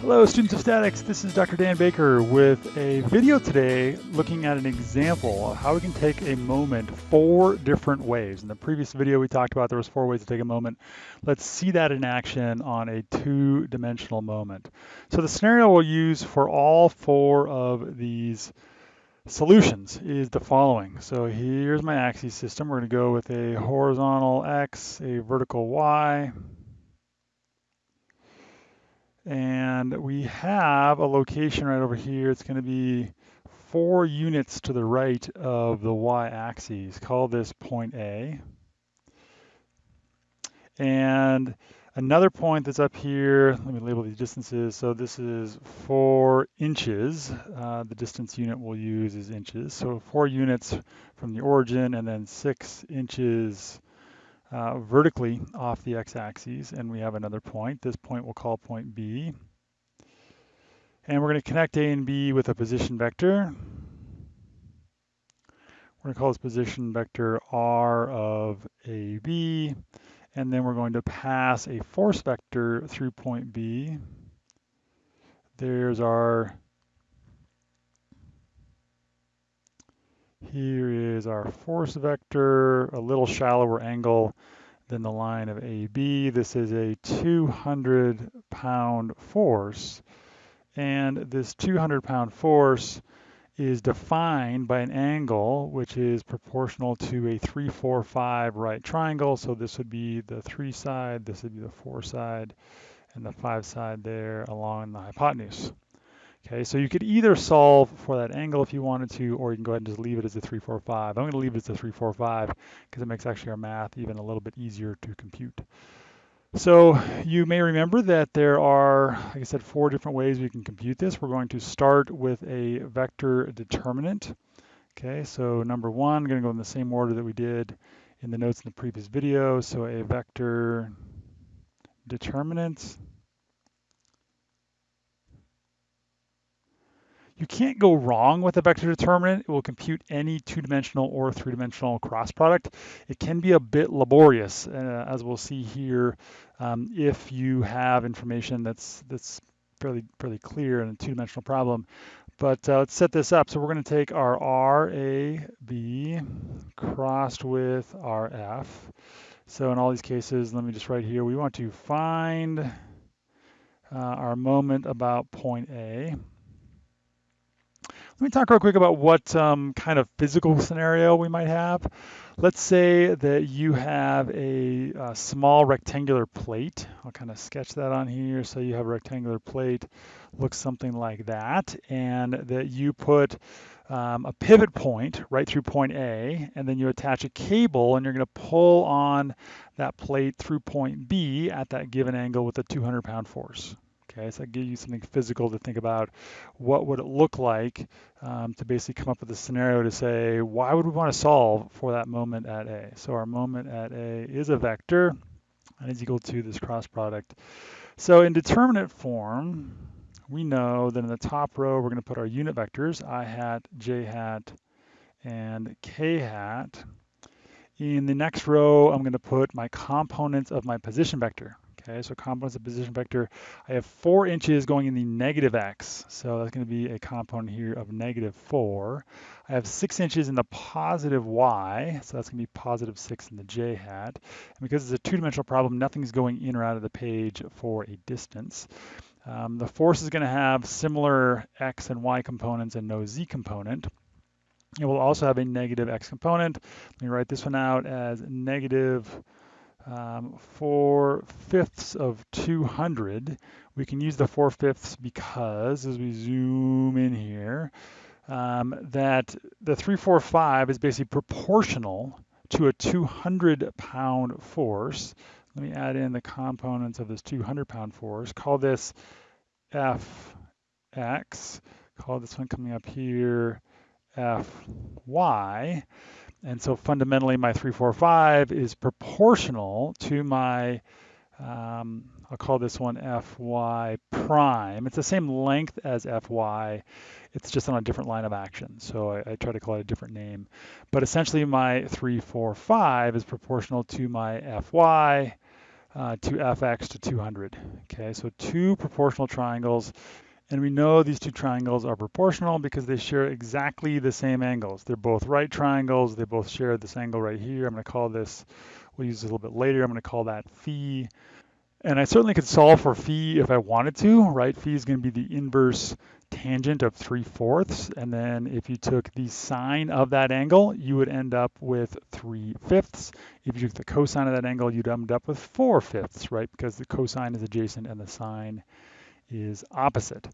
Hello students of statics, this is Dr. Dan Baker with a video today looking at an example of how we can take a moment four different ways. In the previous video we talked about there was four ways to take a moment. Let's see that in action on a two-dimensional moment. So the scenario we'll use for all four of these solutions is the following. So here's my axis system. We're going to go with a horizontal X, a vertical Y, and we have a location right over here. It's going to be four units to the right of the y-axis. Call this point A. And another point that's up here, let me label these distances. So this is four inches. Uh, the distance unit we'll use is inches. So four units from the origin and then six inches uh, vertically off the x-axis and we have another point. This point we'll call point B. And we're going to connect A and B with a position vector. We're going to call this position vector R of AB. And then we're going to pass a force vector through point B. There's our Here is our force vector, a little shallower angle than the line of AB. This is a 200 pound force. And this 200 pound force is defined by an angle which is proportional to a 3, 4, 5 right triangle. So this would be the 3 side, this would be the 4 side, and the 5 side there along the hypotenuse. Okay, so you could either solve for that angle if you wanted to, or you can go ahead and just leave it as a 345. I'm going to leave it as a 345 because it makes actually our math even a little bit easier to compute. So you may remember that there are, like I said, four different ways we can compute this. We're going to start with a vector determinant. Okay, so number one, I'm going to go in the same order that we did in the notes in the previous video. So a vector determinant You can't go wrong with a vector determinant. It will compute any two-dimensional or three-dimensional cross product. It can be a bit laborious, uh, as we'll see here, um, if you have information that's that's fairly fairly clear in a two-dimensional problem. But uh, let's set this up. So we're going to take our RAB crossed with RF. So in all these cases, let me just write here, we want to find uh, our moment about point A. Let me talk real quick about what um, kind of physical scenario we might have. Let's say that you have a, a, small rectangular plate. I'll kind of sketch that on here. So you have a rectangular plate, looks something like that, and that you put um, a pivot point right through point A, and then you attach a cable, and you're going to pull on that plate through point B at that given angle with a 200 pound force. Okay, so I give you something physical to think about. What would it look like um, to basically come up with a scenario to say, why would we want to solve for that moment at A? So our moment at A is a vector and is equal to this cross product. So in determinant form, we know that in the top row, we're going to put our unit vectors, i hat, j hat, and k hat. In the next row, I'm going to put my components of my position vector. Okay, so components of position vector, I have four inches going in the negative x. So that's going to be a component here of negative four. I have six inches in the positive y. So that's going to be positive six in the j hat. And because it's a two-dimensional problem, nothing's going in or out of the page for a distance. Um, the force is going to have similar x and y components and no z component. It will also have a negative x component. Let me write this one out as negative um, 4 fifths of 200. We can use the 4 fifths because as we zoom in here, um, that the 345 is basically proportional to a 200 pound force. Let me add in the components of this 200 pound force. Call this Fx. Call this one coming up here Fy. And so fundamentally my 345 is proportional to my, um, I'll call this one Fy prime. It's the same length as Fy, it's just on a different line of action. So I, I try to call it a different name. But essentially my 345 is proportional to my Fy uh, to fx to 200. Okay, so two proportional triangles. And we know these two triangles are proportional because they share exactly the same angles. They're both right triangles. They both share this angle right here. I'm going to call this, we'll use this a little bit later. I'm going to call that phi. And I certainly could solve for phi if I wanted to, right? Phi is going to be the inverse tangent of 3 fourths. And then if you took the sine of that angle, you would end up with 3 fifths. If you took the cosine of that angle, you'd end up with 4 fifths, right? Because the cosine is adjacent and the sine is opposite.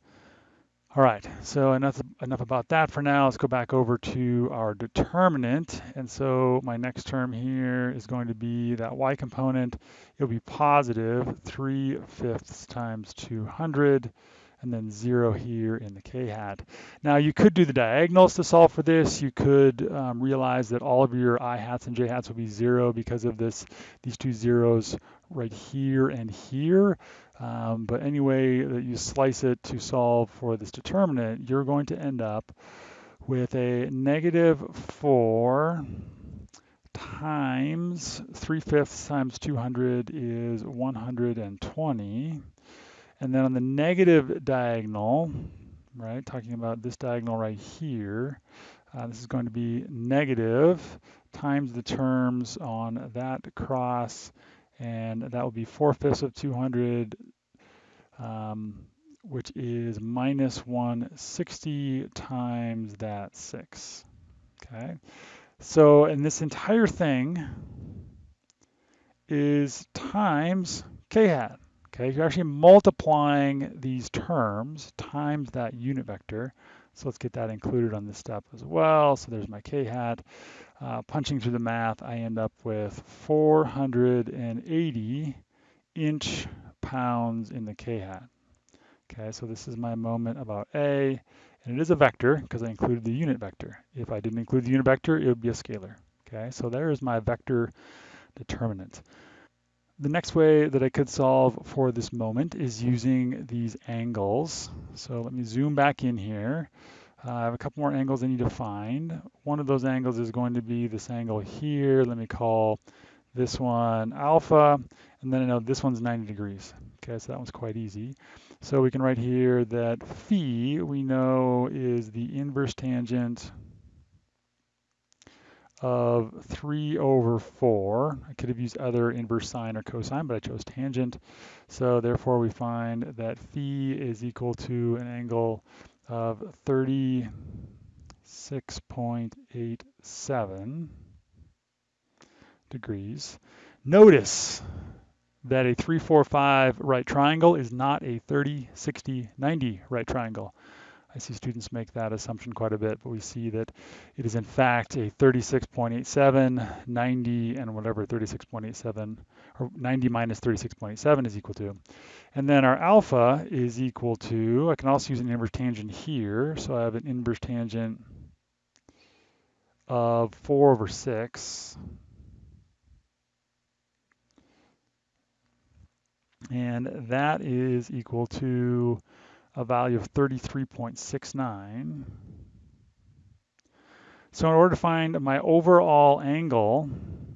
All right, so enough, enough about that for now. Let's go back over to our determinant. And so my next term here is going to be that y component. It'll be positive 3 fifths times 200 and then zero here in the k hat. Now you could do the diagonals to solve for this. You could um, realize that all of your i hats and j hats will be zero because of this, these two zeros right here and here. Um, but any way that you slice it to solve for this determinant, you're going to end up with a negative 4 times 3 fifths times 200 is 120. And then on the negative diagonal, right, talking about this diagonal right here, uh, this is going to be negative times the terms on that cross and that will be 4 fifths of 200, um, which is minus 160 times that 6. Okay, so and this entire thing is times k hat. Okay, you're actually multiplying these terms times that unit vector. So let's get that included on this step as well. So there's my k hat. Uh, punching through the math, I end up with 480 inch pounds in the k hat. Okay, so this is my moment about A, and it is a vector because I included the unit vector. If I didn't include the unit vector, it would be a scalar. Okay, so there is my vector determinant. The next way that I could solve for this moment is using these angles. So let me zoom back in here. Uh, I have a couple more angles I need to find. One of those angles is going to be this angle here. Let me call this one alpha, and then I know this one's 90 degrees. Okay, so that one's quite easy. So we can write here that phi we know is the inverse tangent of 3 over 4. I could have used other inverse sine or cosine, but I chose tangent. So therefore we find that phi is equal to an angle of 36.87 degrees. Notice that a 345 right triangle is not a 30, 60, 90 right triangle. I see students make that assumption quite a bit, but we see that it is in fact a 36.87, 90, and whatever 36.87, or 90 minus 36.87 is equal to. And then our alpha is equal to, I can also use an inverse tangent here, so I have an inverse tangent of 4 over 6. And that is equal to a value of 33.69. So in order to find my overall angle,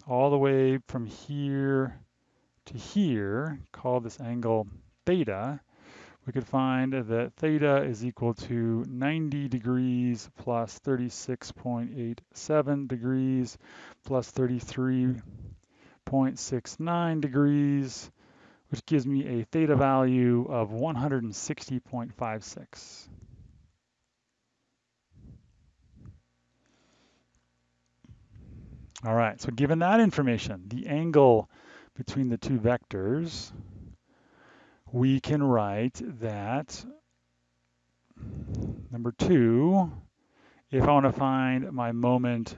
all the way from here to here, call this angle theta, we could find that theta is equal to 90 degrees plus 36.87 degrees plus 33.69 degrees which gives me a theta value of 160.56. All right, so given that information, the angle between the two vectors, we can write that number two, if I want to find my moment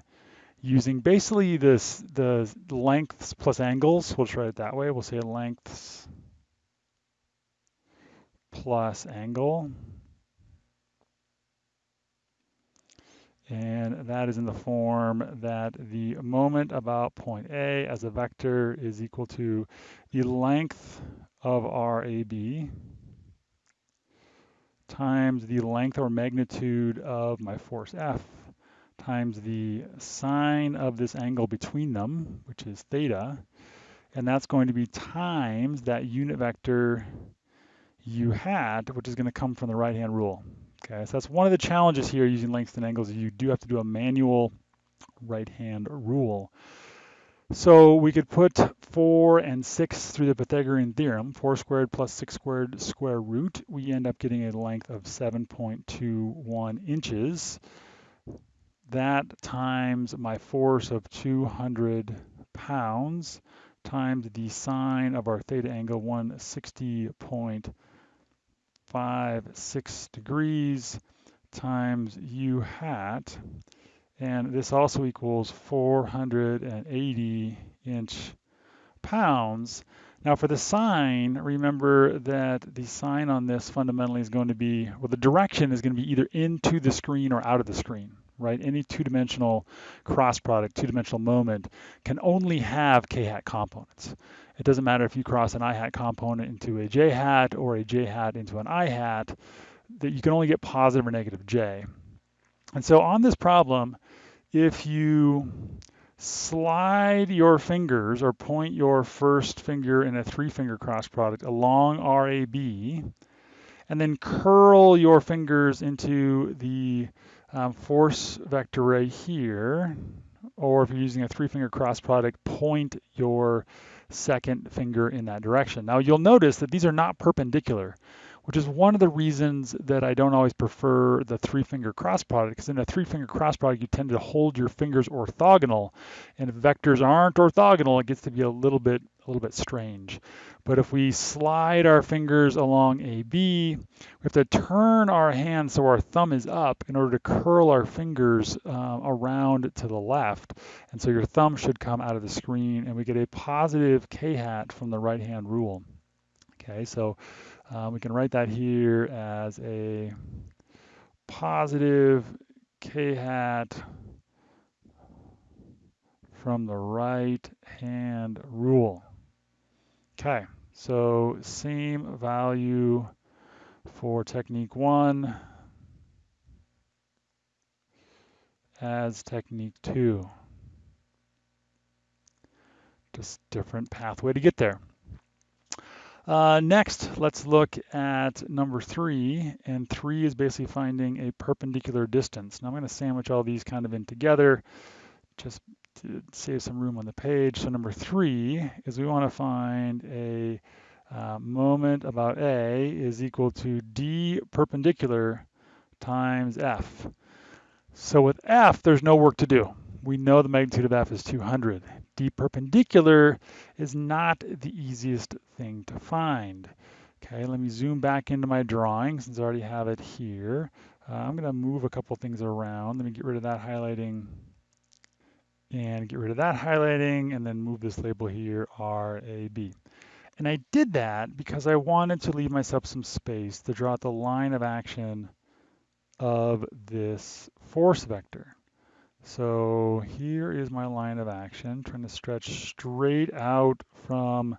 using basically this the lengths plus angles. We'll try it that way. We'll say lengths plus angle. And that is in the form that the moment about point A as a vector is equal to the length of our AB times the length or magnitude of my force F times the sine of this angle between them, which is theta, and that's going to be times that unit vector u hat, which is going to come from the right-hand rule. Okay, so that's one of the challenges here using lengths and angles. You do have to do a manual right-hand rule. So we could put 4 and 6 through the Pythagorean theorem, 4 squared plus 6 squared square root. We end up getting a length of 7.21 inches. That times my force of 200 pounds times the sine of our theta angle 160.56 degrees times u hat and this also equals 480 inch pounds. Now for the sine, remember that the sign on this fundamentally is going to be, well the direction is going to be either into the screen or out of the screen, right? Any two-dimensional cross product, two-dimensional moment can only have k-hat components. It doesn't matter if you cross an i-hat component into a j-hat or a j-hat into an i-hat, that you can only get positive or negative j. And so on this problem, if you slide your fingers or point your first finger in a three finger cross product along RAB and then curl your fingers into the um, force vector right here, or if you're using a three finger cross product, point your second finger in that direction. Now you'll notice that these are not perpendicular which is one of the reasons that I don't always prefer the three finger cross product because in a three finger cross product you tend to hold your fingers orthogonal and if vectors aren't orthogonal it gets to be a little bit a little bit strange. But if we slide our fingers along AB, we have to turn our hand so our thumb is up in order to curl our fingers uh, around to the left. And so your thumb should come out of the screen and we get a positive k-hat from the right hand rule. Okay, so um, we can write that here as a positive k hat from the right hand rule. Okay, so same value for technique one as technique two. Just different pathway to get there. Uh, next, let's look at number three, and three is basically finding a perpendicular distance. Now I'm going to sandwich all these kind of in together, just to save some room on the page. So number three is we want to find a uh, moment about A is equal to D perpendicular times F. So with F, there's no work to do. We know the magnitude of F is 200 d perpendicular is not the easiest thing to find. Okay, let me zoom back into my drawing since I already have it here. Uh, I'm going to move a couple things around. Let me get rid of that highlighting and get rid of that highlighting and then move this label here, RAB. And I did that because I wanted to leave myself some space to draw out the line of action of this force vector. So here is my line of action, trying to stretch straight out from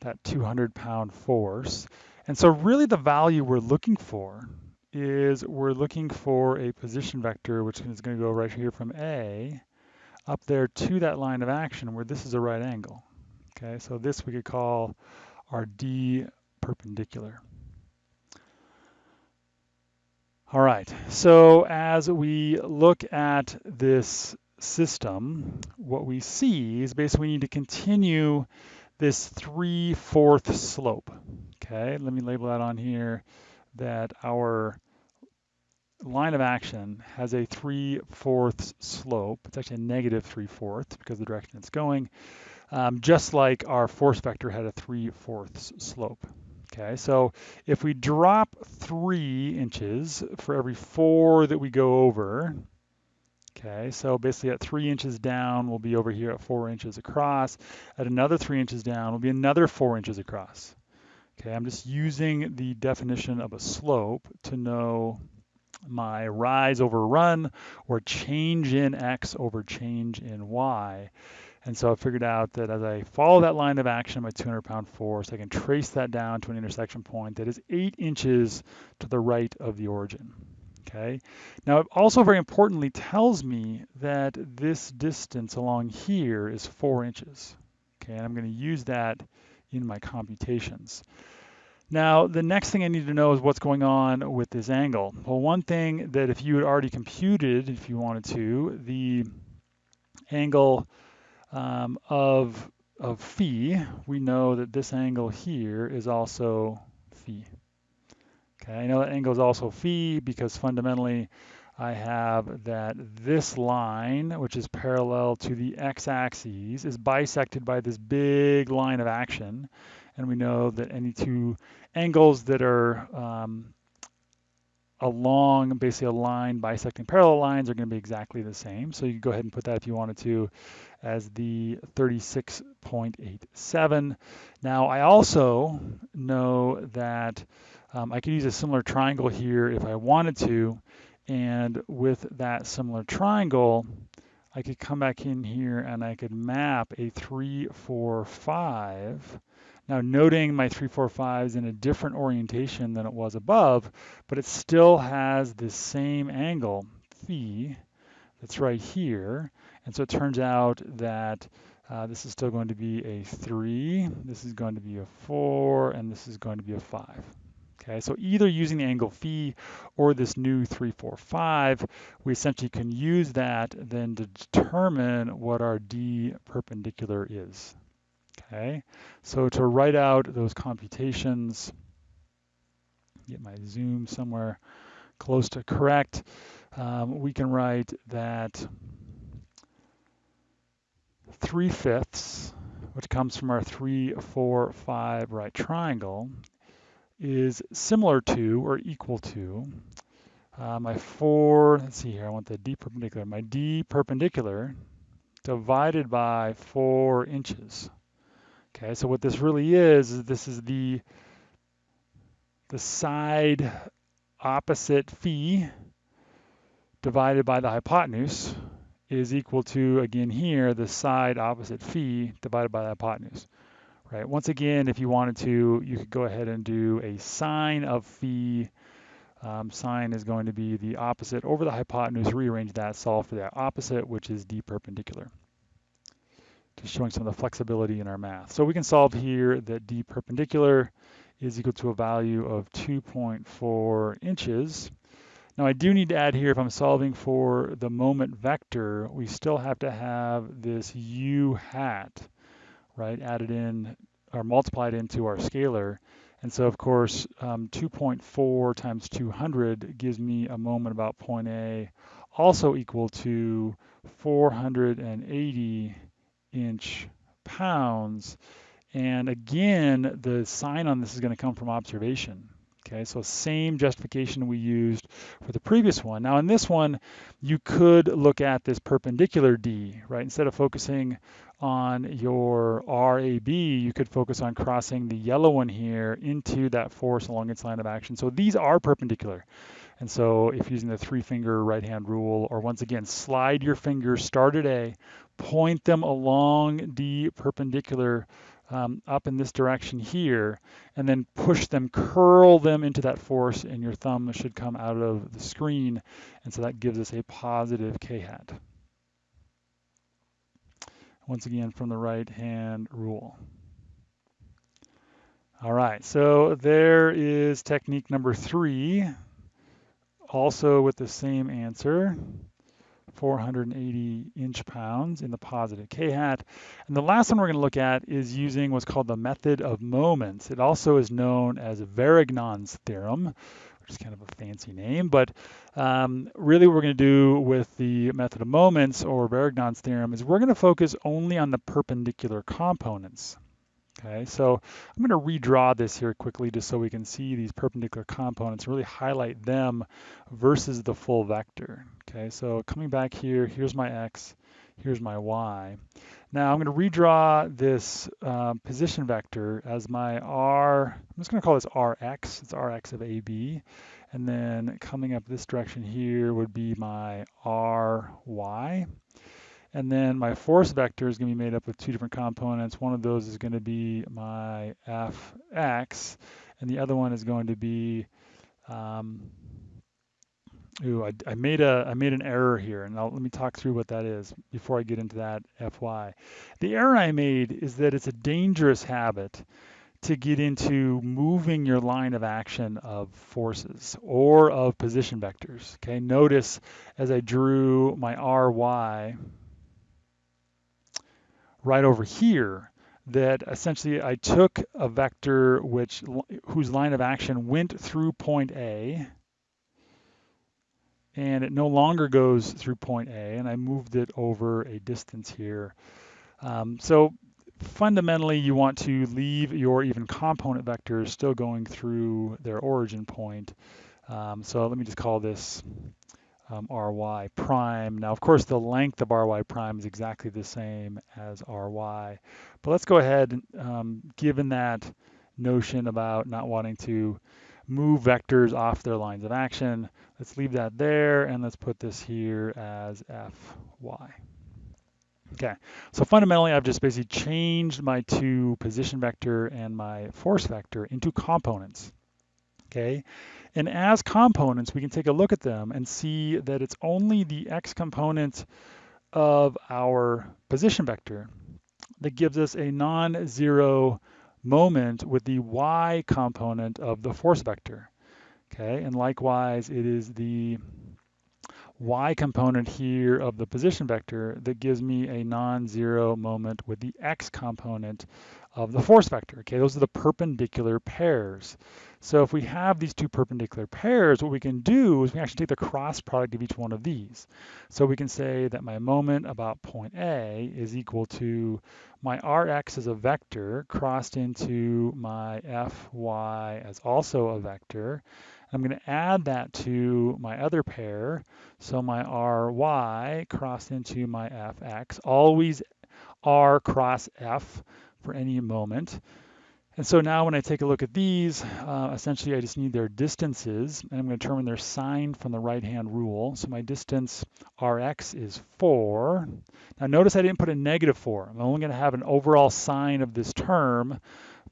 that 200 pound force. And so really the value we're looking for is we're looking for a position vector, which is going to go right here from A up there to that line of action where this is a right angle. Okay, so this we could call our D perpendicular. All right, so as we look at this system, what we see is basically we need to continue this 3 4th slope. Okay, let me label that on here that our line of action has a 3 4th slope. It's actually a negative 3 4th because the direction it's going, um, just like our force vector had a 3 4th slope. Okay, so if we drop three inches for every four that we go over, okay, so basically at three inches down, we'll be over here at four inches across. At another three inches down, will be another four inches across. Okay, I'm just using the definition of a slope to know my rise over run or change in x over change in y. And so I figured out that as I follow that line of action, my 200 pound force, I can trace that down to an intersection point that is eight inches to the right of the origin. Okay. Now, it also very importantly tells me that this distance along here is four inches. Okay, and I'm going to use that in my computations. Now, the next thing I need to know is what's going on with this angle. Well, one thing that if you had already computed, if you wanted to, the angle um, of, of phi, we know that this angle here is also phi. Okay, I know that angle is also phi because fundamentally I have that this line, which is parallel to the x-axis, is bisected by this big line of action. And we know that any two angles that are um, along basically a line bisecting parallel lines are going to be exactly the same. So you can go ahead and put that if you wanted to as the 36.87. Now I also know that um, I could use a similar triangle here if I wanted to. And with that similar triangle, I could come back in here and I could map a 3, 4, 5 now noting my 345 is in a different orientation than it was above, but it still has the same angle, phi, that's right here. And so it turns out that uh, this is still going to be a 3, this is going to be a 4, and this is going to be a 5. Okay, so either using the angle phi or this new 345, we essentially can use that then to determine what our D perpendicular is. Okay, so to write out those computations, get my zoom somewhere close to correct, um, we can write that 3 fifths, which comes from our 3, 4, 5 right triangle, is similar to or equal to uh, my 4, let's see here, I want the D perpendicular, my D perpendicular divided by 4 inches. Okay, so what this really is, is this is the, the side opposite phi divided by the hypotenuse is equal to, again here, the side opposite phi divided by the hypotenuse. Right. Once again, if you wanted to, you could go ahead and do a sine of phi. Um, sine is going to be the opposite over the hypotenuse, rearrange that, solve for that opposite, which is d perpendicular just showing some of the flexibility in our math. So we can solve here that d perpendicular is equal to a value of 2.4 inches. Now I do need to add here, if I'm solving for the moment vector, we still have to have this u hat, right, added in or multiplied into our scalar. And so of course, um, 2.4 times 200 gives me a moment about point A, also equal to 480 inch pounds. And again, the sign on this is going to come from observation. Okay, so same justification we used for the previous one. Now in this one, you could look at this perpendicular D, right? Instead of focusing on your RAB, you could focus on crossing the yellow one here into that force along its line of action. So these are perpendicular. And so if using the three finger right hand rule, or once again, slide your fingers, start at A, point them along the perpendicular um, up in this direction here, and then push them, curl them into that force, and your thumb should come out of the screen. And so that gives us a positive K hat. Once again, from the right hand rule. All right, so there is technique number three also with the same answer, 480 inch pounds in the positive k-hat. And the last one we're going to look at is using what's called the method of moments. It also is known as Varignon's theorem, which is kind of a fancy name, but um, really what we're going to do with the method of moments or Varignon's theorem is we're going to focus only on the perpendicular components. Okay, so I'm going to redraw this here quickly just so we can see these perpendicular components, really highlight them versus the full vector. Okay, so coming back here, here's my x, here's my y. Now I'm going to redraw this uh, position vector as my r, I'm just going to call this rx, it's rx of ab. And then coming up this direction here would be my ry. And then my force vector is going to be made up of two different components. One of those is going to be my fx, and the other one is going to be um, ooh, I, I, made a I made an error here, and let me talk through what that is before I get into that FY. The error I made is that it's a dangerous habit to get into moving your line of action of forces or of position vectors. Okay, notice as I drew my RY right over here that essentially I took a vector which whose line of action went through point A and it no longer goes through point A and I moved it over a distance here. Um, so fundamentally you want to leave your even component vectors still going through their origin point. Um, so let me just call this um, ry prime. Now, of course, the length of ry prime is exactly the same as ry. But let's go ahead, um, given that notion about not wanting to move vectors off their lines of action, let's leave that there, and let's put this here as fy. Okay, so fundamentally I've just basically changed my two position vector and my force vector into components. Okay, and as components we can take a look at them and see that it's only the x component of our position vector that gives us a non-zero moment with the y component of the force vector. Okay, and likewise it is the y component here of the position vector that gives me a non-zero moment with the x component of the force vector. Okay, those are the perpendicular pairs. So if we have these two perpendicular pairs, what we can do is we actually take the cross product of each one of these. So we can say that my moment about point A is equal to my Rx as a vector crossed into my Fy as also a vector. I'm going to add that to my other pair. So my ry crossed into my fx, always r cross f for any moment. And so now when I take a look at these, uh, essentially I just need their distances, and I'm going to determine their sign from the right-hand rule. So my distance Rx is 4. Now notice I didn't put a negative 4. I'm only going to have an overall sign of this term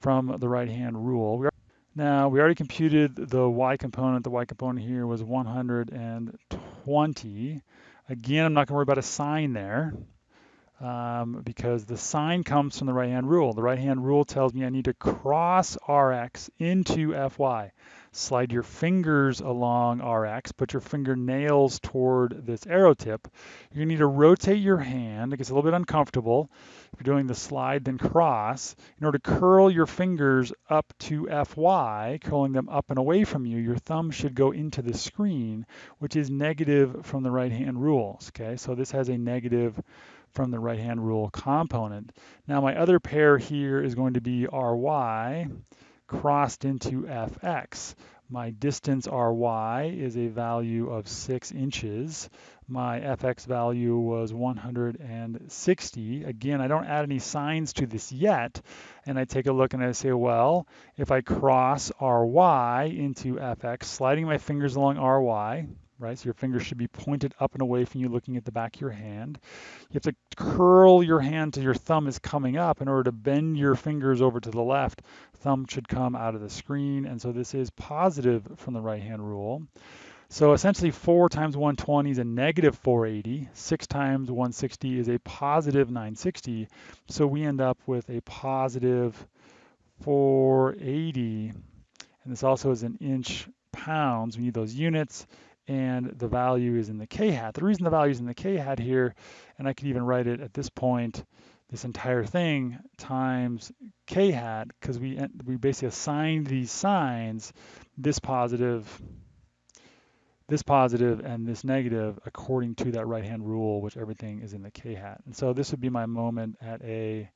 from the right-hand rule. Now we already computed the y component. The y component here was 120. Again, I'm not going to worry about a sign there um, because the sign comes from the right-hand rule. The right-hand rule tells me I need to cross Rx into Fy. Slide your fingers along Rx, put your fingernails toward this arrow tip. You're gonna need to rotate your hand. It gets a little bit uncomfortable. If you're doing the slide then cross, in order to curl your fingers up to Fy, curling them up and away from you, your thumb should go into the screen, which is negative from the right-hand rules, okay? So this has a negative from the right-hand rule component. Now my other pair here is going to be ry crossed into fx. My distance ry is a value of 6 inches. My fx value was 160. Again, I don't add any signs to this yet. And I take a look and I say, well, if I cross ry into fx, sliding my fingers along ry, right? So your fingers should be pointed up and away from you looking at the back of your hand. You have to curl your hand till your thumb is coming up in order to bend your fingers over to the left. Thumb should come out of the screen. And so this is positive from the right hand rule. So essentially 4 times 120 is a negative 480. 6 times 160 is a positive 960. So we end up with a positive 480. And this also is in inch pounds. We need those units and the value is in the k-hat. The reason the value is in the k-hat here, and I could even write it at this point, this entire thing times k-hat, because we, we basically assigned these signs, this positive, this positive, and this negative according to that right-hand rule, which everything is in the k-hat. And so this would be my moment at A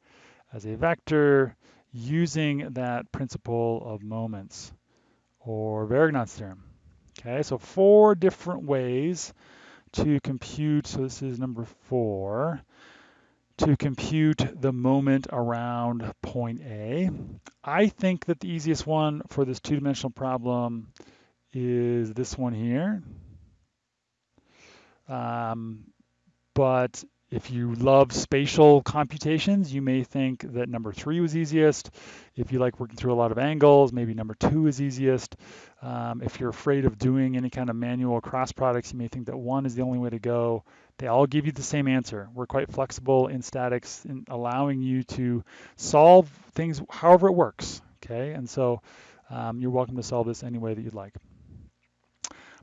as a vector using that principle of moments or Varignon's theorem. Okay, so four different ways to compute, so this is number four, to compute the moment around point A. I think that the easiest one for this two-dimensional problem is this one here. Um, but If you love spatial computations, you may think that number three was easiest. If you like working through a lot of angles, maybe number two is easiest. Um, if you're afraid of doing any kind of manual cross products, you may think that one is the only way to go. They all give you the same answer. We're quite flexible in statics in allowing you to solve things however it works, okay? And so um, you're welcome to solve this any way that you'd like.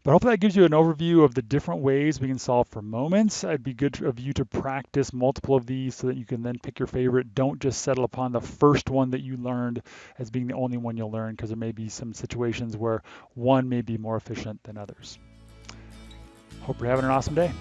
But hopefully that gives you an overview of the different ways we can solve for moments. It'd be good of you to practice multiple of these so that you can then pick your favorite. Don't just settle upon the first one that you learned as being the only one you'll learn because there may be some situations where one may be more efficient than others. Hope you're having an awesome day.